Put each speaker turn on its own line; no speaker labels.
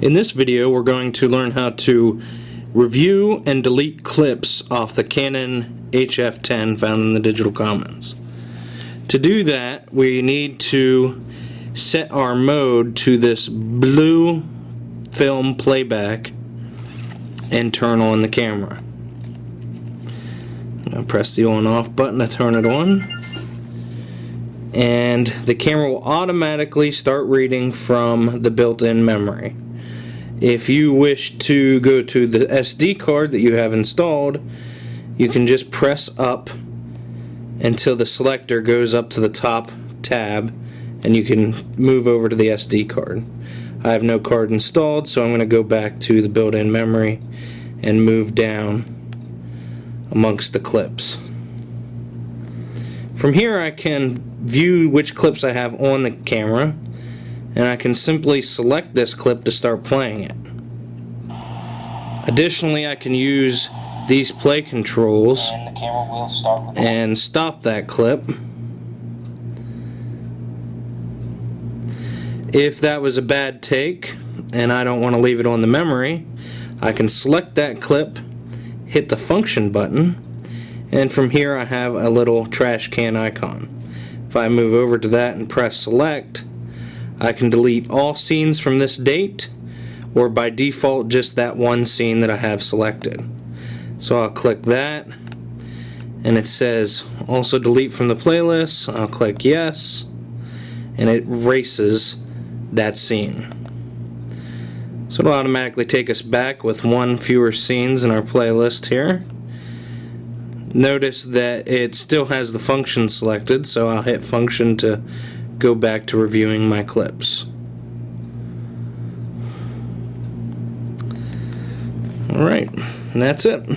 In this video we're going to learn how to review and delete clips off the Canon HF10 found in the Digital Commons. To do that we need to set our mode to this blue film playback and turn on the camera. Press the on off button to turn it on and the camera will automatically start reading from the built-in memory. If you wish to go to the SD card that you have installed, you can just press up until the selector goes up to the top tab and you can move over to the SD card. I have no card installed so I'm going to go back to the built-in memory and move down amongst the clips. From here I can view which clips I have on the camera and I can simply select this clip to start playing it. Additionally, I can use these play controls
and,
and stop that clip. If that was a bad take and I don't want to leave it on the memory, I can select that clip, hit the function button, and from here I have a little trash can icon. If I move over to that and press select, I can delete all scenes from this date or by default just that one scene that I have selected. So I'll click that and it says also delete from the playlist. I'll click yes and it erases that scene. So it'll automatically take us back with one fewer scenes in our playlist here. Notice that it still has the function selected so I'll hit function to go back to reviewing my clips. Alright, that's it.